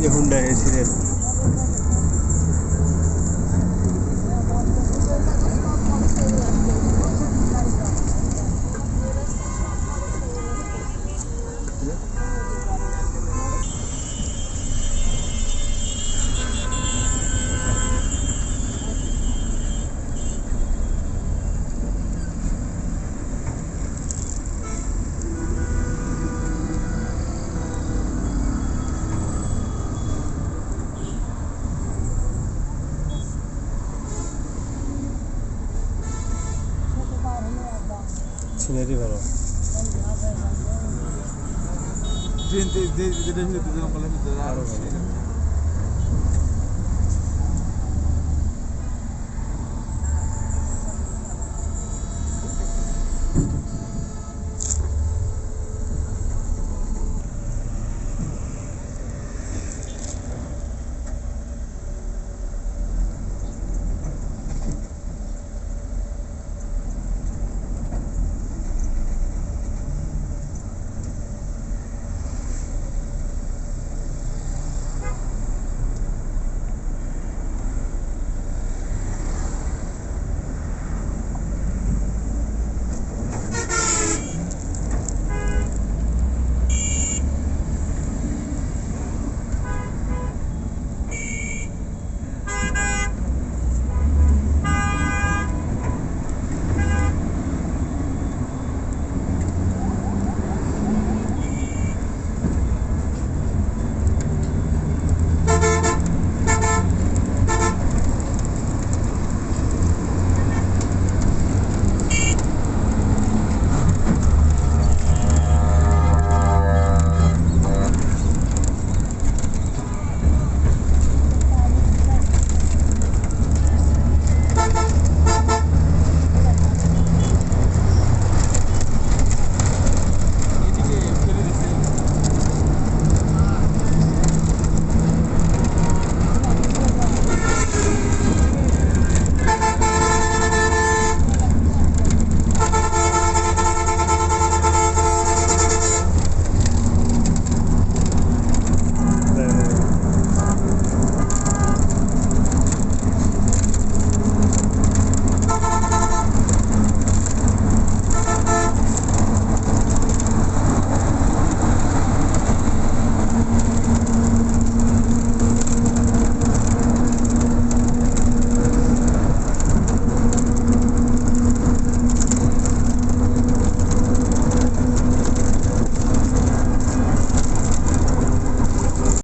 như Hyundai Sirena scenery ভালো train দুজন বলে আরও ভালো